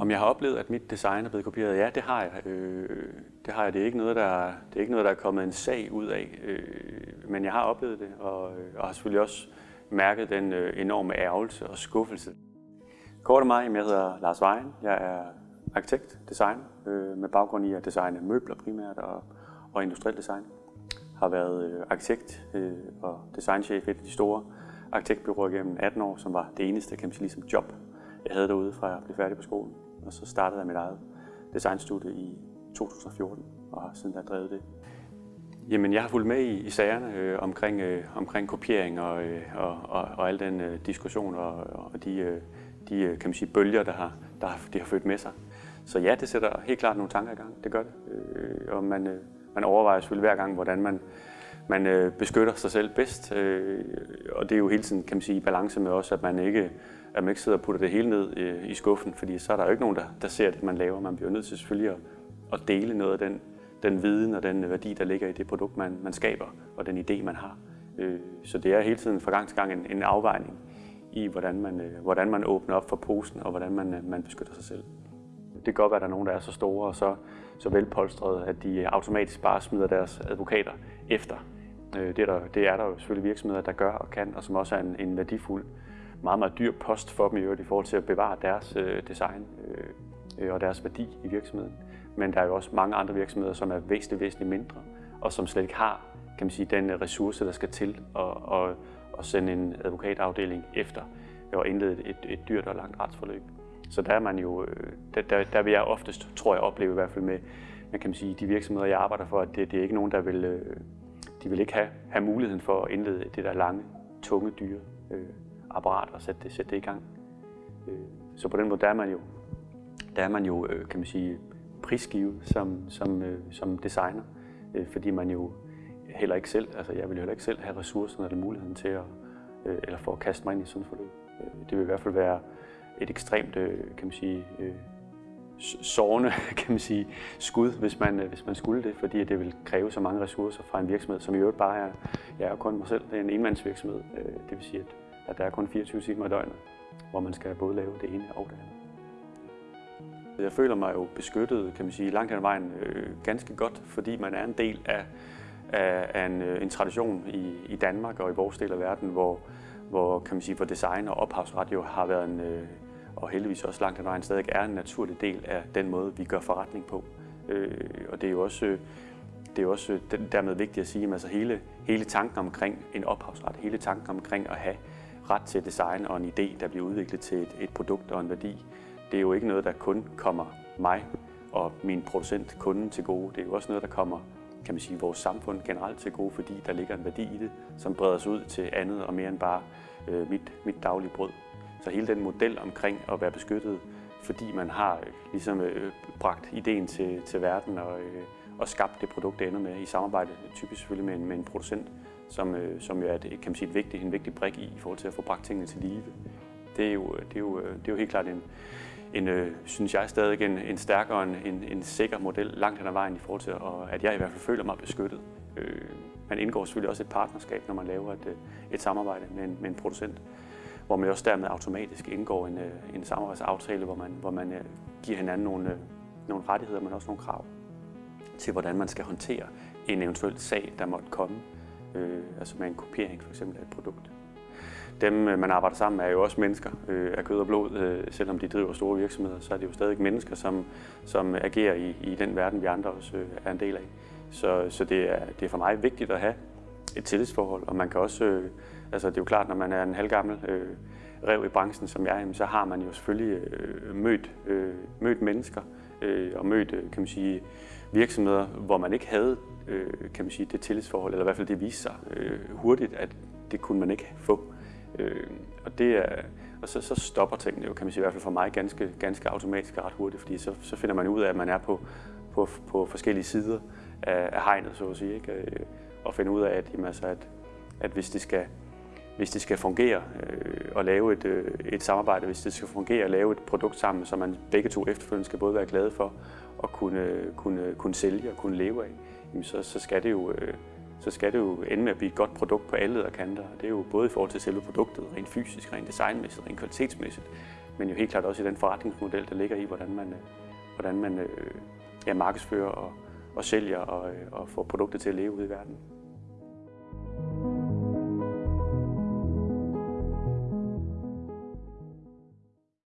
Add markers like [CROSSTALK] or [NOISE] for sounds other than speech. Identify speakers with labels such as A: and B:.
A: Om jeg har oplevet, at mit design er blevet kopieret? Ja, det har jeg. Øh, det har jeg. Det er ikke noget, der, det er ikke noget, der er kommet en sag ud af. Øh, men jeg har oplevet det, og, øh, og har selvfølgelig også mærket den øh, enorme ærgelse og skuffelse. Kort og mig, jeg hedder Lars Vejen. Jeg er arkitekt, designer, øh, med baggrund i at designe møbler primært og, og industriel design. Har været øh, arkitekt øh, og designchef i et af de store arkitektbyråer gennem 18 år, som var det eneste kan man sige, ligesom job, jeg havde derude fra jeg blev færdig på skolen. Og så startede jeg mit eget designstudie i 2014 og har siden da drevet det. Jamen, jeg har fulgt med i, i sagerne øh, omkring, øh, omkring kopiering og, øh, og, og, og al den øh, diskussion og, og de, øh, de øh, kan man sige, bølger, der har, der har, de har født med sig. Så ja, det sætter helt klart nogle tanker i gang. Det gør det. Øh, og man, øh, man overvejer selvfølgelig hver gang, hvordan man, man øh, beskytter sig selv bedst. Øh, og det er jo hele tiden, kan man sige, i balance med også, at man ikke at man ikke sidder og putter det hele ned øh, i skuffen, fordi så er der jo ikke nogen, der, der ser det, man laver. Man bliver nødt til selvfølgelig at, at dele noget af den, den viden og den værdi, der ligger i det produkt, man, man skaber, og den idé, man har. Øh, så det er hele tiden fra gang til gang en, en afvejning i, hvordan man, øh, hvordan man åbner op for posen, og hvordan man, øh, man beskytter sig selv. Det kan godt være, at der er nogen, der er så store og så, så velpolstrede, at de automatisk bare smider deres advokater efter. Øh, det er, der, det er der jo selvfølgelig virksomheder, der gør og kan, og som også er en, en værdifuld meget, meget dyr post for dem i øvrigt i forhold til at bevare deres øh, design øh, øh og deres værdi i virksomheden. Men der er jo også mange andre virksomheder, som er væsentligt, væsentligt mindre, og som slet ikke har kan man sige, den øh, ressource, der skal til at, at, at sende en advokatafdeling efter og indlede et, et dyrt og langt retsforløb. Så der er man jo, der, der, der vil jeg oftest, tror jeg, opleve i hvert fald med, med kan sige, de virksomheder, jeg arbejder for, at det, det er ikke nogen, der vil, de vil ikke have, have muligheden for at indlede det der lange, tunge, dyre øh, apparat og sætte det, sætte det i gang. Øh, så på den måde, der er man jo, der er man jo øh, kan man sige, prisgivet som, som, øh, som designer, øh, fordi man jo heller ikke selv, altså jeg vil jo heller ikke selv have ressourcerne eller muligheden til at, øh, eller for at kaste mig ind i sådan et forløb. Det vil i hvert fald være et ekstremt, kan man sige, sårende [LAUGHS] kan man sige, skud, hvis man, øh, hvis man skulle det, fordi det vil kræve så mange ressourcer fra en virksomhed, som i øvrigt bare er, jeg er kun mig selv, det er en enmandsvirksomhed. Øh, det vil sige, at at der er kun 24 timer i døgnet, hvor man skal både lave det ene og det andet. Jeg føler mig jo beskyttet, kan man sige, langt hen ad vejen øh, ganske godt, fordi man er en del af, af, af en, øh, en tradition i, i Danmark og i vores del af verden, hvor, hvor, kan man sige, hvor design og ophavsret jo har været en, øh, og heldigvis også langt hen ad vejen stadig er en naturlig del af den måde, vi gør forretning på. Øh, og det er jo også, øh, det er jo også øh, dermed vigtigt at sige, at altså hele, hele tanken omkring en ophavsret, hele tanken omkring at have ret til design og en idé, der bliver udviklet til et, et produkt og en værdi. Det er jo ikke noget, der kun kommer mig og min producent, kunden til gode. Det er jo også noget, der kommer kan man sige, vores samfund generelt til gode, fordi der ligger en værdi i det, som breder sig ud til andet og mere end bare øh, mit, mit daglige brød. Så hele den model omkring at være beskyttet, fordi man har øh, ligesom øh, bragt ideen til, til verden og, øh, og skabt det produkt, det ender med i samarbejde, typisk selvfølgelig med en, med en producent, som, øh, som jo er et, kan man sige, et vigtigt, en vigtig brik i, i forhold til at få bragt tingene til live. Det er jo, øh, det er jo, øh, det er jo helt klart en, en øh, synes jeg stadig en, en stærkere, en, en, en sikker model langt hen ad vejen i forhold til, at, at jeg i hvert fald føler mig beskyttet. Øh, man indgår selvfølgelig også et partnerskab, når man laver et, et samarbejde med en, med en producent, hvor man også dermed automatisk indgår en, øh, en samarbejdsaftale, hvor man, hvor man øh, giver hinanden nogle, øh, nogle rettigheder, men også nogle krav til, hvordan man skal håndtere en eventuel sag, der måtte komme øh, altså med en kopiering for eksempel af et produkt. Dem, man arbejder sammen med, er jo også mennesker øh, af kød og blod. Øh, selvom de driver store virksomheder, så er det jo stadig mennesker, som, som agerer i, i den verden, vi andre også øh, er en del af. Så, så det, er, det er for mig vigtigt at have et tillidsforhold, og man kan også, øh, altså det er jo klart, når man er en halvgammel øh, rev i branchen, som jeg er, så har man jo selvfølgelig øh, mødt, øh, mødt mennesker øh, og mødt, øh, kan man sige, virksomheder, hvor man ikke havde øh, kan man sige, det tillidsforhold, eller i hvert fald det viste sig øh, hurtigt, at det kunne man ikke få. Øh, og det er, og så, så stopper tingene jo, kan man sige, i hvert fald for mig ganske, ganske automatisk og ret hurtigt, fordi så, så finder man ud af, at man er på, på, på forskellige sider af, af hegnet, så at sige, ikke? Øh, at og ud af, at, jamen, altså, at, at hvis det skal hvis det skal fungere øh, og lave et, øh, et samarbejde, hvis det skal fungere at lave et produkt sammen, som man begge to efterfølgende skal både være glade for og kunne, øh, kunne, øh, kunne sælge og kunne leve af, jamen så, så, skal det jo, øh, så skal det jo ende med at blive et godt produkt på alle kanter. Det er jo både i forhold til selve produktet, rent fysisk, rent designmæssigt, rent kvalitetsmæssigt, men jo helt klart også i den forretningsmodel, der ligger i, hvordan man, øh, hvordan man øh, ja, markedsfører og, og sælger og, øh, og får produkter til at leve ude i verden.